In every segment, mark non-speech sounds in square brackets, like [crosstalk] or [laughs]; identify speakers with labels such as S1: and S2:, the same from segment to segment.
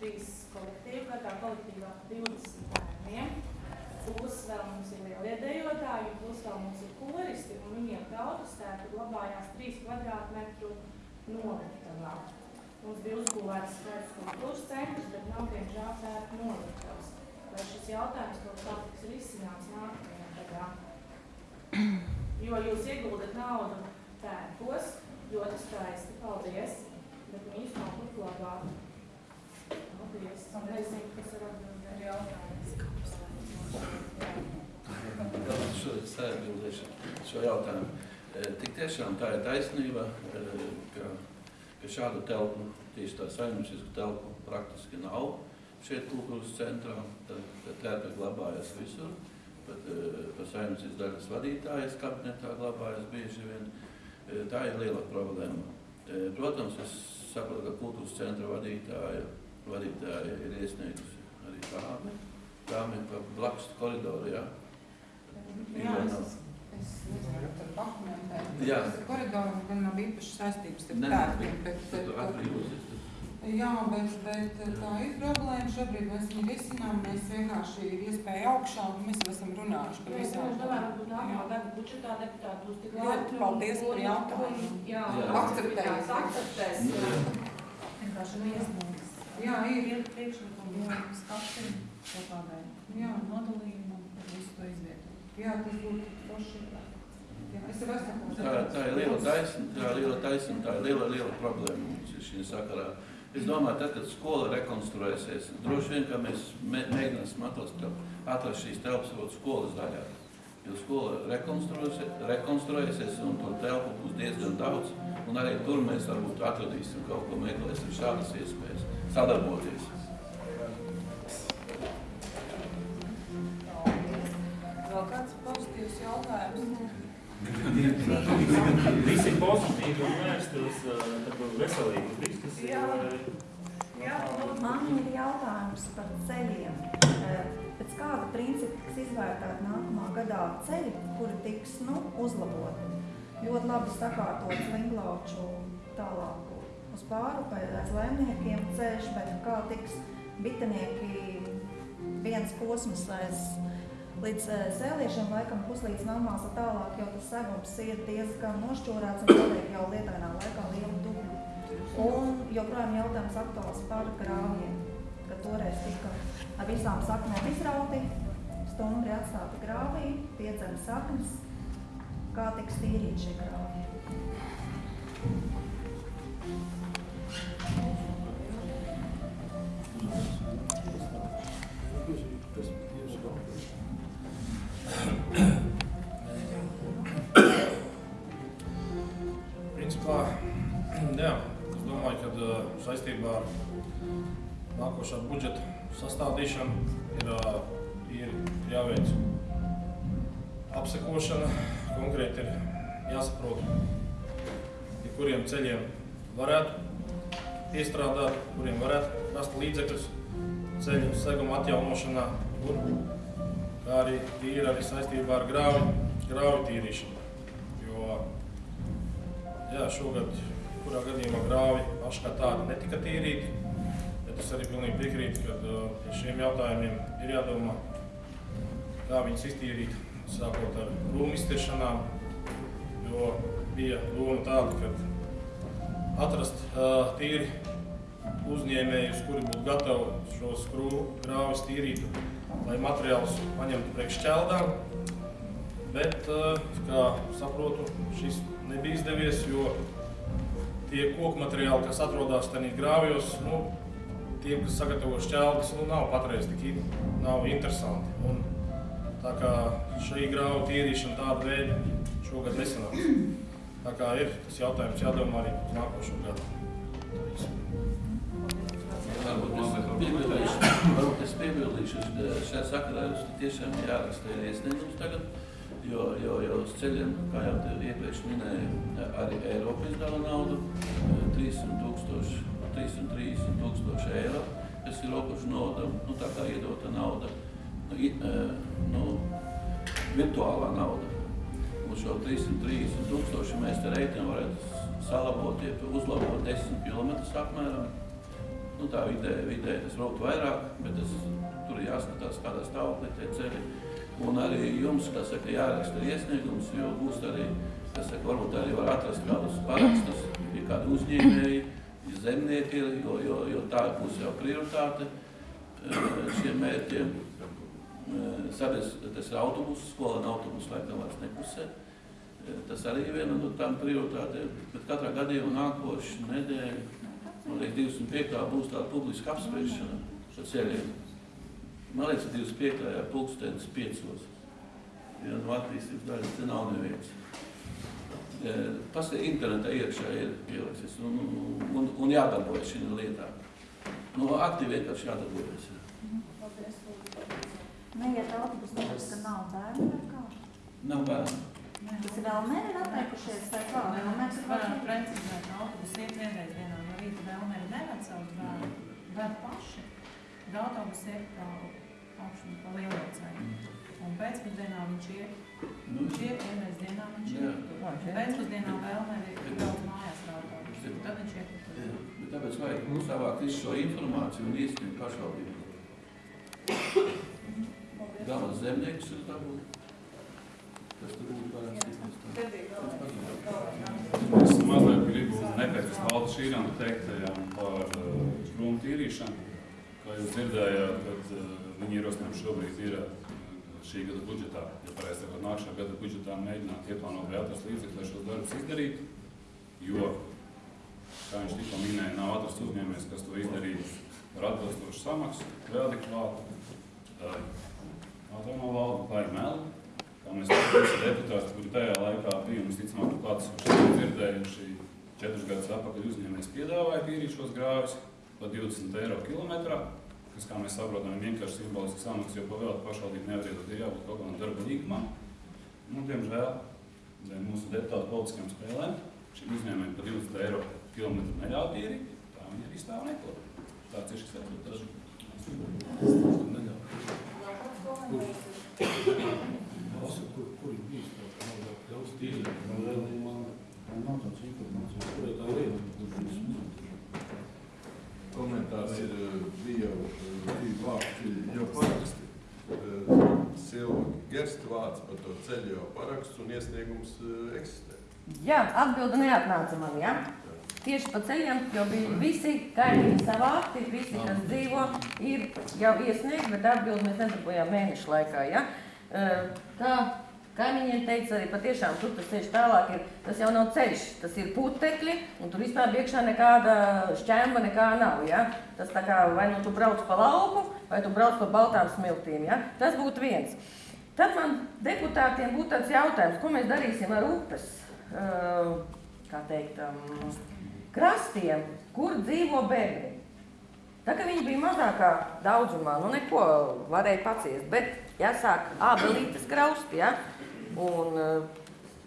S1: trīs kolektīvi, katrā kolektīvā 20 bērniem. Plus vēl mums ir lielie dejotāji, plus vēl mums ir koristi, un viņiem tautastēti glabājās 3 kvadrātmetru noliktavā. Mums bija uzbūvēts skaists kultūras centrs, bet nav, diemžēl, tērta noliktavas. Vai šis jautājums kaut kā tiks risināts nākamajā gadā? Jo jūs ieguldat naudu tērpos, ļoti skaisti, paldies, bet viņus nav kur glabāt. Paldies. Nezinu, kas ir atbildēt jautājums.
S2: Šo sēbildēšu šo jautājumu. Tik tiešām tā ir taisnība, e, ka, ka šādu telpu, tieši tā saimniecisku telpu praktiski nav šeit kultūras centrā. Tad telpa glabājas visur. Pat, e, pat saimnieciskas daļas vadītājas kabinetā glabājas bieži vien. E, Tā ir liela problēma. Protams, es saprotu, ka kultūras centra vadītāja, vadītāja ir iesniegusi arī tādu. Tām ir pa blakus koridoru, jā.
S3: Jā, es, es nezinu, tur dokumentēt.
S2: Jā.
S3: Koridoru gan nav īpaši saistības ar tērpiem, bet,
S2: tu atbrīvosies. tad-
S3: jā, bet, bet tā ir problēma. Šobrīd mēs viņu risinām, mēs vienkārši ir iespēja augšā, un mēs esam runājuši par
S1: Mēs
S3: visām.
S1: varam domāt, varbūt nākamā gada budžetā deputāti būs tik
S3: Ļoti
S1: labi.
S3: paldies par jautājumu.
S1: Jā.
S3: Akceptēs.
S1: akceptēs. Vienkārši neiesniegs.
S3: Jā, ir.
S4: ir priekšlikumi, jau skatiem kaut kādai
S3: Jā.
S4: nodalījumam, tad visu to izvietot.
S3: Jā, tas būtu forši. Jā, es jau esmu
S2: Tā, tā ir liela taisna, tā ir liela taisna, tā ir liela, liela problēma mums ir šī sakarā. Es domāju, tad, kad skola rekonstruēsies, droši vien, ka mēs mē, mēģināsim atrast, atrast šīs telpas skolas daļā. Jo skola rekonstruēsies, un tur telpu būs diezgan daudz, un arī tur mēs varbūt atradīsim kaut ko, meklēsim šādas iespējas sadarboties.
S3: Vēl kāds pozitīvs jautājums?
S5: Visi pozitīvi un vērsti uz veselīgu diskusiju.
S4: Jā.
S5: vai-
S4: Jā,
S6: Man ir jautājums par ceļiem. Pēc kāda principa tiks izvērtēti nākamā gadā ceļi, kuri tiks nu, uzlaboti? Ļoti labi sakārtots Linglauču tālāk uz pārupē aiz laimniekiem ceļš, bet kā tiks bitenieki viens posms aiz līdz sēliešiem, laikam puslīdz namās tālāk, jo tas segums ir diezgan nošķūrēts un paliek jau lietainā laikā liela dubļa. Un joprojām jautājums aktuāls par grāvjiem, ka toreiz tika ar visām saknēm izrauti, stumbri atstāti grāvī, piedzem saknes, kā tiks tīrīt šie grāvji.
S7: Nākošā budžeta sastādīšanu ir, ir jāveic apsekošana. Konkrēti ir jāsaprot, ja kuriem ceļiem varētu piestrādāt, kuriem varētu rast līdzekļus ceļu seguma atjaunošanā, un kā arī tīri arī saistībā ar grāvi, grāvi tīrīšanu. Jo Jā, šogad, kurā gadījumā grāvi paši kā tādi netika tīrīti, es arī pilnīgi piekrītu, ka uh, pie šiem jautājumiem ir jādomā, kā viņus iztīrīt, sākot ar rūmu iztiršanām, jo bija doma tāda, ka atrast uh, tīri uzņēmējus, kuri būtu gatavi šos skrūvu grāvis tīrīt, lai materiālus paņemtu priekš ķeldām, bet, uh, kā saprotu, šis nebija izdevies, jo tie koku materiāli, kas atrodas tajos grāvjos, nu, tiem, kas sagatavo šķeldes, nu, nav patreiz tik nav interesanti. Un, tā kā šī grāva tīrīšana tāda veida šogad nesanāks. Tā kā ir tas jautājums jādomā arī nākošo gadu.
S2: Varbūt es piebildīšu, es šajā sakarā jums tiešām jāraksta ir iesniegums tagad, jo, jo, jo uz ceļiem, kā jau te iepriekš minēju, arī Eiropa izdala naudu, eh, 300 tūkstoši, 330 tūkstoši eiro, kas ir robežu nauda, nu tā kā iedota nauda, nu, eh, nu, virtuālā nauda. Un šo 330 tūkstoši mēs te reiķinām varētu salabot, ja uzlabot 10 km apmēram. Nu, tā vidē, vidē tas raukt vairāk, bet tas, tur jāskatās, kādā stāvoklī tie ceļi. Un arī jums, kas saka, jāraksta iesniegums, jo būs arī, kas saka, varbūt arī var atrast kādus parakstus, ja kādi uzņēmēji, zemnieki jo, jo, jo tā būs jau prioritāte eh, šiem mērķiem. Eh, Sabies, tas ir autobus, skolēna autobus, laikam vairs nekusē. Eh, Tas arī ir viena no tām prioritātēm, bet katrā gadījumā nākošu nedēļu, man liekas, 25. būs tāda publiska apspriešana par ceļiem. Man liekas, 25. pulkstenis 5. Ja no attīstības daļas te nav neviens. Paskatīt, internetā iekšā ir pieliksies un, un, un, un jādarbojas šī lietā. No aktīvi vienkārši jādarbojas.
S1: Paldies,
S6: Neiet autobus, tāpēc, ka nav bērnu vai kā?
S2: Nav bērnu.
S6: Tas ir vēl meri atteikušies vai kā? Vēl mēs ir vēl
S4: precizēt, autobus iet vienreiz dienā no rīta vēl meri neved savus bērnu, ved paši. Autobus iet pa augšu, pa lielo ceļu. Un pēcpusdienā viņš iet,
S2: Nu,
S4: vienreiz dienā, viņš iet. Un Pēcpusdienā vēl meri brauc mājās autobusu. Tad viņš
S2: jā,
S4: ceļu.
S2: bet tāpēc vajag savākt visu šo informāciju un iesniegt pašvaldību.
S1: Paldies.
S2: Galvenais zemnieks ir dabūt. Tas tur būtu Tas
S8: Es mazliet gribu nepēc valdes šīrām teiktajām par uh, krūmu tīrīšanu. Kā jūs dzirdējāt, kad uh, viņi ierosinājumi šobrīd ir uh, šī gada budžetā, ja pareizi sakot, nākšā gada budžetā mēģināt ieplānot vēl atrast līdzekļus, lai šos darbus izdarītu, jo, kā viņš tikko minēja, nav atrasts uzņēmējs, kas to izdarītu ar atbilstošu samaksu, tik klāt. Uh, Autonomā valda klāja melu, kā mēs visi deputāti, kuri tajā laikā bija, un visticamāk, šodien dzirdējuši, četrus gadus atpakaļ uzņēmējs piedāvāja tīrīt šos grāvis par 20 eiro kilometrā, kas, kā mēs saprotam, ir vienkārši simbolisks samaks, jo pavēlēt pašvaldību nevar iedot, ir jābūt kaut kādam darba līgumam. Nu, diemžēl, dēļ mūsu deputātu politiskajām spēlēm, šī uzņēmēja par 20 eiro kilometru neļauj tīrīt, tā viņi arī stāv neko. Tāds ir šis rezultāts.
S7: Kur, kur ir bijis tā, ka nav daudz tīri?
S9: Nav tāds informācijas.
S7: Kur ir tā lieta?
S9: Komentārs ir, eh, bija jau eh, divi vārti, jau paraksti. Eh, Silva Gersta vārds par to ceļu jau paraksts un iesniegums eh, eksistē.
S10: Jā, atbilde neatnāca man, jā. Tieši pa ceļiem, jo bija visi kaimiņi savākti, visi, kas dzīvo, ir jau iesniegti, bet atbildi mēs nedabūjām mēnešu laikā, jā. Eh, Kā kaimiņiem teica, arī patiešām tur tas ceļš tālāk ir, tas jau nav ceļš, tas ir putekļi, un tur vispār iekšā nekāda šķemba nekā nav, jā. Tas tā kā vai nu tu brauc pa lauku, vai tu brauc pa baltām smiltīm, jā. Tas būtu viens. Tad man deputātiem būtu tāds jautājums, ko mēs darīsim ar upes, kā teikt, krastiem, kur dzīvo bērni. Tā kā viņi bija mazākā daudzumā, nu neko varēja paciest, bet jāsāk ābelītes graust, ja? Un uh,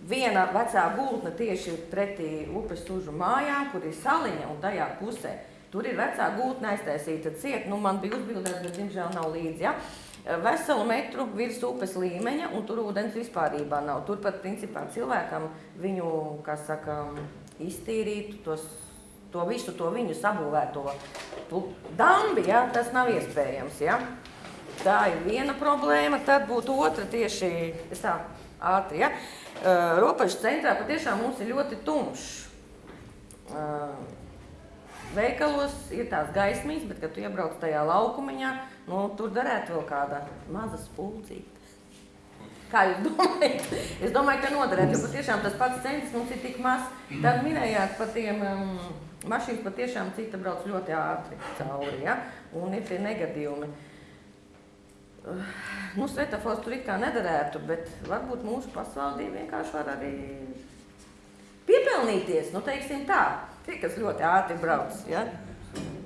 S10: viena vecā gultne tieši pretī upes sužu mājām, kur ir saliņa un tajā pusē. Tur ir vecā gultne aiztaisīta ciet, nu man bija uzbildēts, bet diemžēl nav līdzi, ja? veselu metru virs upes līmeņa, un tur ūdens vispārībā nav. Tur pat, principā, cilvēkam viņu, kā saka, iztīrīt, tos, to visu to viņu sabūvēto dambi, ja, tas nav iespējams, ja. Tā ir viena problēma, tad būtu otra tieši, es tā, ātri, ja. Uh, Ropažu centrā patiešām mums ir ļoti tumšs. Uh, Veikalos ir tās gaismiņas, bet, kad tu iebrauc tajā laukumiņā, nu, tur darētu vēl kāda maza spulcīta. Kā jūs [laughs] domājat? Es domāju, ka noderētu, jo patiešām tas pats centrs mums ir tik maz. Tad minējāt par tiem um, mašīnas patiešām cita brauc ļoti ātri cauri, ja? Un ir tie negadījumi. Uh, [sighs] Nu, svetafors tur it kā nederētu, bet varbūt mūsu pašvaldība vienkārši var arī piepelnīties, nu, teiksim tā, tie, kas ļoti ātri brauc, ja?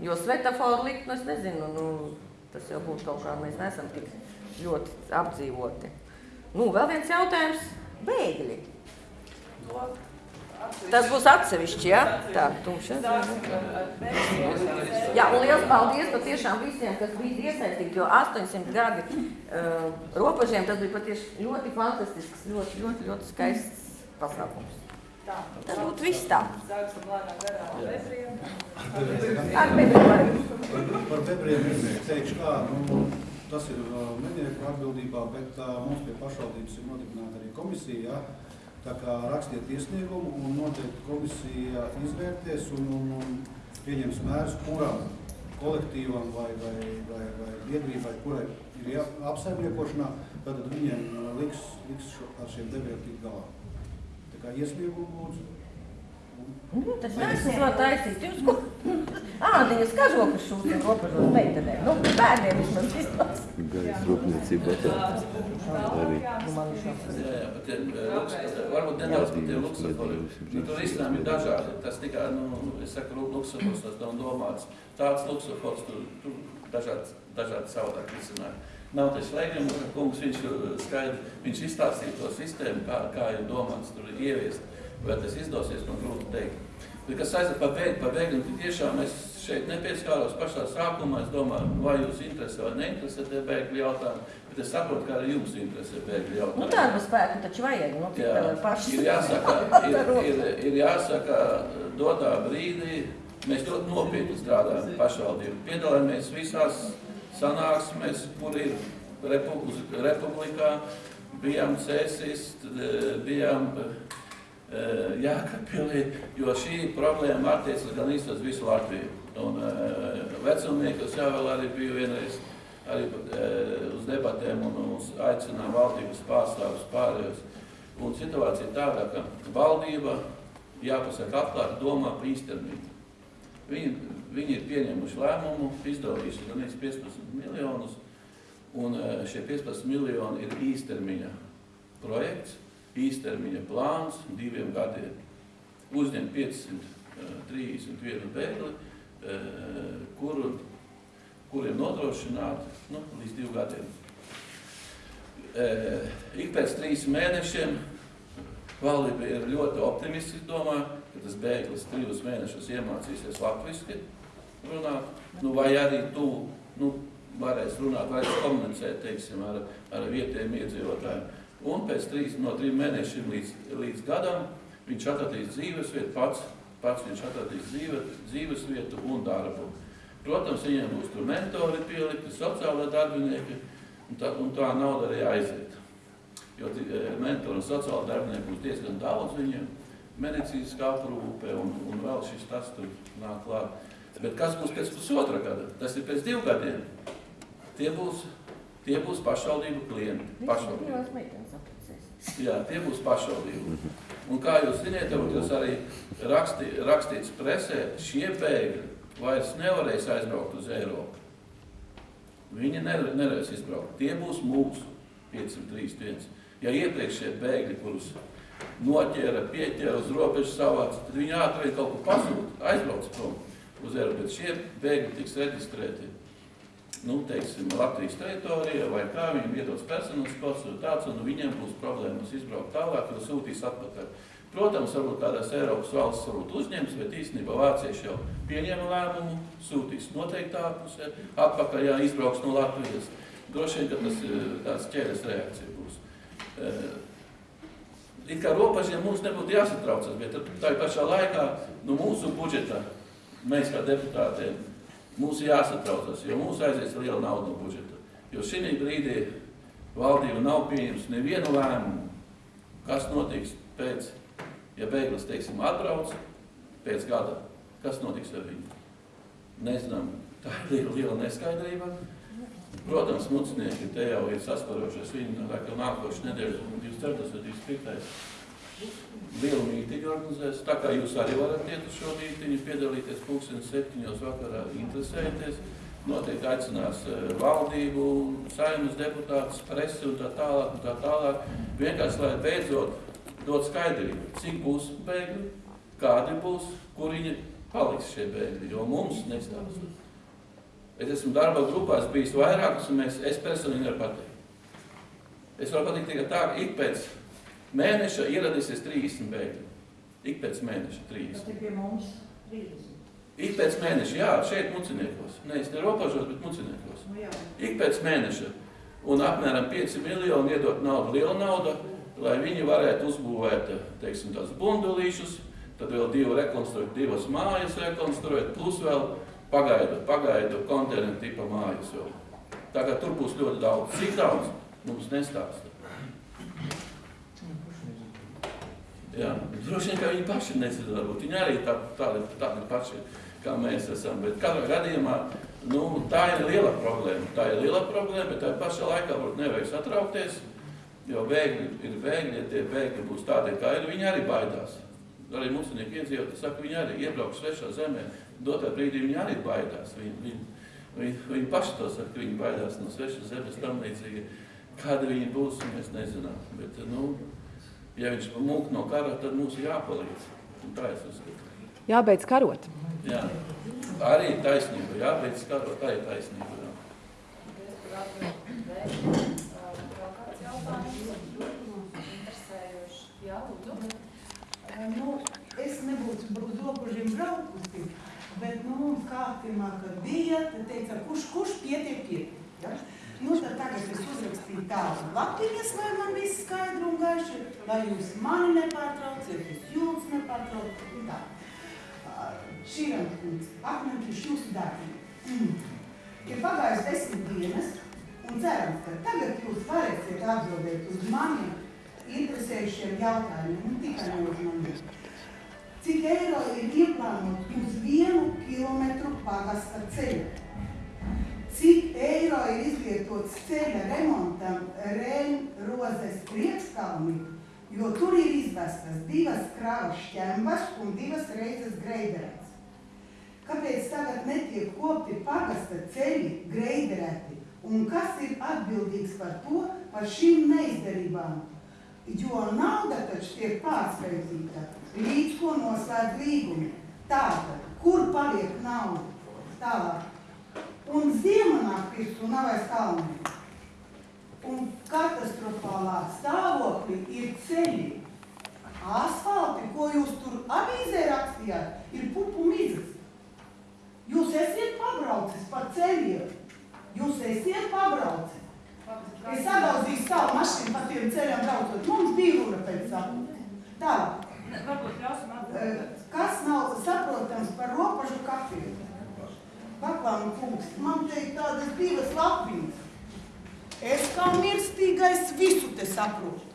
S10: Jo svetaforu likt, nu, es nezinu, nu, tas jau būtu kaut kā, mēs neesam tik ļoti apdzīvoti. Nu, vēl viens jautājums - bēgļi. Tas būs atsevišķi, ja? Tā, tumša. Jā, un liels paldies patiešām visiem, kas bija iesaistīti, jo 800 gadi uh, robežiem tas bija patiešām ļoti fantastisks, ļoti, ļoti, ļoti skaists pasākums. Tas būtu viss tā.
S1: Sāksim lēnām garām
S2: Jā.
S1: bebriem.
S10: Ar bebriem.
S11: Par, bebriem es teikšu kā, nu, tas ir uh, mednieku atbildībā, bet uh, mums pie pašvaldības ir nodibināta arī komisija, ja? Tā kā rakstiet iesniegumu un noteikti komisija izvērtēs un, un, un pieņems mērus, kuram kolektīvam vai, vai, vai, vai biedrībai, kurai ir apsaimniekošanā, tad viņiem liks, liks ar šiem debriem tikt galā. Tā kā iesniegumu lūdzu.
S10: Nu, tas neesmu var taisīt. Jūs ko? Ādiņas kažokas šūtiem robežos meitenēm. Nu, bērniem vismaz izlās.
S12: Gaisa rūpniecība arī.
S10: Nu,
S2: eh, luks- varbūt nedaudz par tiem luksusaforiem. Nu, tur risinājumi ir dažādi. Tas tikai, nu, es saku, luksufors, tas nav domāts. Tāds luksufors, tur, tur dažādi, dažādi savādāk risinājumi. Nav tas slēgums, ka kungs viņš eh, skaidri, viņš izstāstīja to sistēmu, kā, kā ir domāts tur ieviest. Vai tas izdosies, man grūti teikt. Bet, kas saistās par bēgļiem, par bēgļiem, tad tiešām es šeit nepieskāros pašā sākumā. Es domāju, vai jūs interesē vai neinteresē tie bēgļu jautājumi, bet es saprotu, ka arī jums interesē bēgļu jautājumi.
S10: Nu, darba spēku taču vajag. Nu, cik
S2: Jā,
S10: paši.
S2: ir jāsaka, [laughs] ir, ir, ir jāsaka, dotā brīdī mēs ļoti nopietni strādājam pašvaldību. Piedalāmies visās sanāksmēs, kur ir republikā, bijām cēsis, tad, eh, bijām Jākapilī, [laughs] jo šī problēma attiecas gan īsti uz visu Latviju. Un eh, vecumniekos jau vēl arī biju vienreiz arī eh, uz debatēm un uz aicinājumu valdības pārstāvus pārējos. Un situācija tāda, ka valdība, jāpasaka atklāti, domā par īstermiņu. Viņi, viņi ir pieņēmuši lēmumu, izdalījuši gan 15 miljonus, un eh, šie 15 miljoni ir īstermiņa projekts, īstermiņa plāns diviem gadiem. Uzņem 531 bēgli, eh, kuru, kuriem nodrošināt nu, līdz divu gadiem. Eh, Ik pēc trīs mēnešiem valdība ir ļoti optimistiski domā, ka tas bēglis trījus mēnešus iemācīsies latviski runāt, nu, vai arī tu nu, varēs runāt, varēs komunicēt, teiksim, ar, ar vietējiem iedzīvotājiem. Un pēc trīs, no trim mēnešiem līdz, līdz gadam viņš atradīs dzīves vietu, pats, pats viņš atradīs dzīve, dzīves vietu un darbu. Protams, viņiem būs tur mentori pielikti, sociālai darbinieki, un tā, un tā nauda arī aiziet. Jo eh, mentori un sociālai darbinieki būs diezgan daudz viņiem, medicīniskā aprūpe un, un vēl šis tas tur nāk klāt. Bet kas būs pēc pusotra gada? Tas ir pēc divu gadiem. Tie būs, tie būs pašvaldību klienti. Pašvaldību. Jā, tie būs pašvaldību. Un kā jūs varbūt jūs arī rakstī, rakstīts presē, šie bēgļi vairs nevarēs aizbraukt uz Eiropu. Viņi nevar, nevarēs izbraukt. Tie būs mūsu 531. Ja iepriekšējie bēgļi, kurus noķēra, pieķēra uz robežas savāca, tad viņi ātri kaut kur pazūd, aizbrauc prom uz Eiropu. Bet šie bēgļi tiks reģistrēti nu, teiksim, Latvijas teritorijā, vai kā viņiem iedos personas vai tāds, un viņiem būs problēmas izbraukt tālāk, jo sūtīs atpakaļ. Protams, varbūt kādās Eiropas valsts varbūt uzņems, bet īstenībā vācieši jau pieņēma lēmumu, sūtīs noteiktā pusē, atpakaļ, ja izbrauks no Latvijas. Droši vien, ka tas eh, tāds ķēdes reakcija būs. Eh, It kā robežiem mums nebūtu jāsatraucas, bet tā pašā laikā, nu mūsu budžetā, mēs kā deputātiem, Mums jāsatraucas, jo mums aizies liela nauda no budžeta. Jo šī brīdī valdība nav pieņemusi nevienu lēmumu, kas notiks pēc, ja bēglis, teiksim, atbrauc pēc gada. Kas notiks ar viņu? Nezinām, tā ir liela, liela neskaidrība. Protams, mucinieki te jau ir sasparošies viņi, ka nākošu nedēļu, 24. vai 25 lielu mītiņu organizēs. Tā kā jūs arī varat iet uz šo mītiņu, piedalīties pulkstenes septiņos vakarā, interesēties. Noteikti aicinās eh, valdību, saimnes deputātus, presi un tā tālāk un tā tālāk. Vienkārši, lai beidzot dot skaidrību, cik būs bēgļi, kādi būs, kur viņi paliks šie bēgļi, jo mums nestāsta. Es esmu darba grupās bijis vairākus, un mēs, es personīgi nevaru pateikt. Es varu pateikt tikai tā, ka ik pēc mēneša ieradīsies 30 bēgļi. Ik pēc mēneša 30.
S13: Tas ir pie mums 30.
S2: Ik pēc mēneša, jā, šeit muciniekos. Nē, es ne robežos, bet muciniekos.
S13: Nu jā.
S2: Ik pēc mēneša. Un apmēram 5 miljoni iedot naudu, liela nauda. lai viņi varētu uzbūvēt, teiksim, tās bundulīšus, tad vēl divu rekonstruēt, divas mājas rekonstruēt, plus vēl pagaidu, pagaidu konteineru tipa mājas vēl. Tā kā tur būs ļoti daudz. Cik daudz? Mums nestāsta. Jā, droši vien, ka viņi paši nezina, varbūt viņi arī tā, tādi, tādi paši, kā mēs esam, bet katrā gadījumā, nu, tā ir liela problēma, tā ir liela problēma, bet tā pašā laikā varbūt nevajag satraukties, jo bēgļi ir bēgļi, ja tie bēgļi būs tādi, kā ir, viņi arī baidās. Arī mūsinieki iedzīvotāji saka, viņi arī iebrauks svešā zemē, dotā brīdī viņi arī baidās, viņi, viņi, viņi, viņi paši to saka, ka viņi baidās no svešas zemes tam līdzīgi. Kāda viņi būs, mēs nezinām, bet, nu, ja viņš mūk no kara, tad mums ir jāpalīdz. Un tā es uzskatu.
S13: Jābeidz karot.
S2: Jā, arī taisnība, jābeidz karot, tā ir taisnība. Jā.
S14: Jā. Nu, es nebūtu uz robežiem braukusi, bet nu, mums kārtībā, kad bija, tad teica, kurš, kurš pietiek, pietiek. Ja? Nu, tad tagad es uzrakstīju tādu lapiņas, lai man viss skaidri un gaiši, lai jūs mani nepārtrauciet, jūs nepārtrauciet un tā. Šīram kungs, apņemties jūsu darbu. Mm. Ir pagājis desmit dienas, un cerams, ka tagad jūs varēsiet atbildēt uz maniem interesējušiem jautājumiem, un tikai no maniem. Cik eiro ir ieplānot uz vienu kilometru pagasta ceļu? Cik eiro ir izvietots ceļa remontam Rēn-Rozes priekškalni, jo tur ir izvestas divas kravas šķembas un divas reizes greiderēts. Kāpēc tagad netiek kopti pagasta ceļi greiderēti un kas ir atbildīgs par to, par šīm neizdarībām? Jo nauda taču tiek pārskaitīta, līdz ko noslēdz līgumi. Tātad, kur paliek nauda? Tālāk. Un ziema nāk virsū, nav vairs kalni. Un katastrofālā stāvoklī ir ceļi. Asfalti, ko jūs tur avīzē rakstījāt, ir pupu mizas. Jūs esiet pabraucis pa ceļiem. Jūs esiet pabraucis. Es sadauzīju savu mašīnu pa tiem ceļiem braucot. Mums bija runa pēc tam. Tālāk.
S1: Varbūt ļausim atbildēt.
S14: Kas nav saprotams par ropažu kafiju? Paklānu kungs, man teikt tādas divas lapiņas. Es kā mirstīgais visu te saprotu.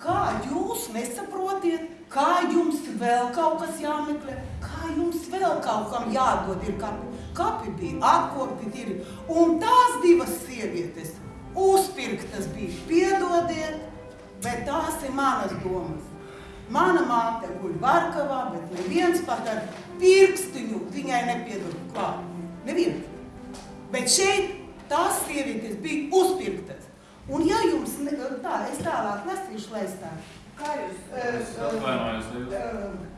S14: Kā jūs nesaprotiet, kā jums vēl kaut kas jāmeklē, kā jums vēl kaut kam jādod ir kapi. Kapi bija atkopti ir. Un tās divas sievietes uzpirktas bija, piedodiet, bet tās ir manas domas. Mana māte guļ Varkavā, bet neviens pat ar pirkstiņu viņai nepiedod klāt. Neviens. Bet šeit tās sievietes bija uzpirktas. Un ja jums, ne, tā, es tālāk lasīšu lēstā. Kā jūs?
S8: Es atvainojos.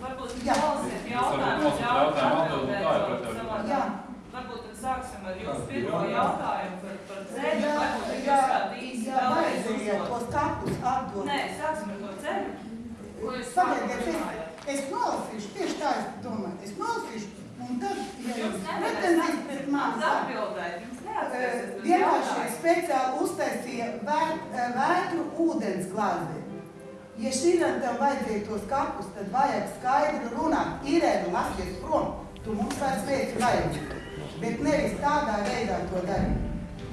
S1: Varbūt klausiet
S8: Jūs
S1: jautājumu,
S8: varat klausīt jautājumu, atbildi, tā ir
S1: atbildēt
S14: Jā.
S1: Varbūt tad sāksim ar jūsu pirmo jautājumu par, par ceļu.
S14: Jā,
S1: Varbūt tad
S14: jā,
S1: jūs kādu īsti
S14: jā,
S1: vēlreiz
S14: vajadzēja tos kapus atdot.
S1: Nē, sāksim ar to ceļu. Ko jūs sākumā
S14: es,
S1: runājāt?
S14: Es nolasīšu, tieši tā es domāju, es nolasīšu, un tad, ja jūs
S1: nevajag
S14: pretendīt pret
S1: uz
S14: vienkārši speciāli uztaisīja vēt- vētru ūdens glāzi. Ja šīrentam vajadzēja tos kapus, tad vajag skaidru runāt. Irēna, lasies prom, tu mums vairs veici vajag. Bet nevis tādā veidā to darīt.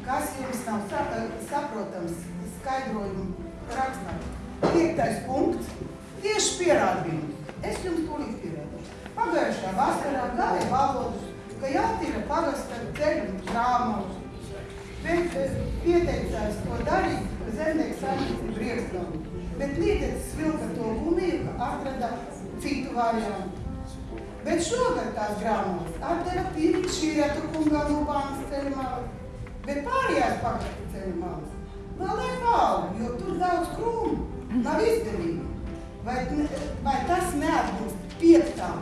S14: Kas jums nav sa- saprotams skaidrojumu rakstā? Piektais punkts. Tieši pierādījums. Es jums tūlīt pierādīšu. Pagājušā vasarā gāja valodus, ka jātīra pagasta ceļu grāmatus. Bet eh, pieteicās to darīt zemnieks saimniecību priekšgalu. Bet līdzecis vilka to gumiju, ka atrada citu variantu. Bet šogad tās grāmatas atdeva tīri šīrietu kungam no bānas ceļu malas. Bet pārējās pagasta ceļu malas vēl ir valda, jo tur daudz krūmu. Nav izdevīgi. Vai, ne- vai tas neatbilst piektām,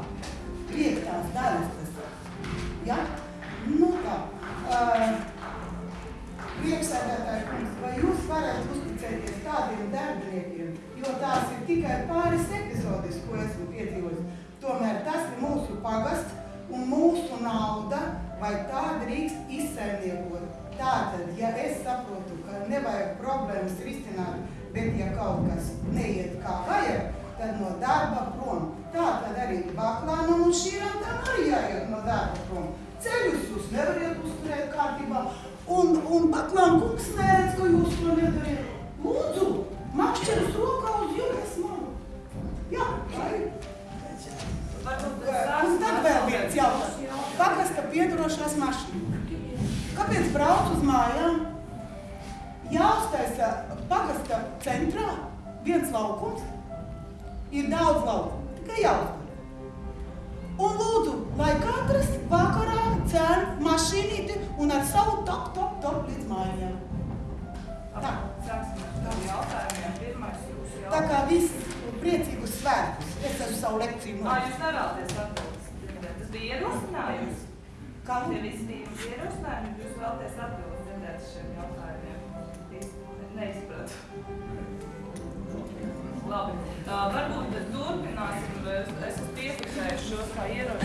S14: piektās daļas tas? Ja? Nu tā. Uh, Priekšsēdētāji kungs, vai jūs varat uzticēties tādiem darbiniekiem, jo tās ir tikai pāris epizodes, ko esmu piedzīvojis. Tomēr tas ir mūsu pagasts un mūsu nauda, vai tā drīkst izsaimniekot. Tātad, ja es saprotu, ka nevajag problēmas risināt Bet, ja kaut kas neiet kā vajag, tad no darba prom. Tā tad arī baklānam un šīram tam arī jāiet no darba prom. Ceļus jūs nevariet uzturēt kārtībā. Un, un baklāna kungs neredz, ka jūs to nedariet. Lūdzu, makšķerus rokā uz jūras malu. Jā, tā ir. Un tad vēl viens jautājums. Pagasta piedarošās mašīnas. Kāpēc brauc uz mājām? Jāuztaisa pagasta centrā viens laukums. Ir daudz laukumu, tikai jāuzdara. Un lūdzu, lai katrs vakarā cēl mašīnīti un ar savu top, top, top līdz mājām. Tā.
S1: Ar
S14: Tā kā viss priecīgus svētkus. Es esmu savu lekciju
S1: Ā, jūs nevēlaties atbildes. Tas bija ierosinājums.
S14: Kā?
S1: Tie visi bija jums ierosinājumi, jūs vēlaties atbildes dzirdēt šiem jautājumiem. Neizpratu. Labi, uh, varbūt turpināsim. Es es esmu piefiksējis šos kā ierosinājumus.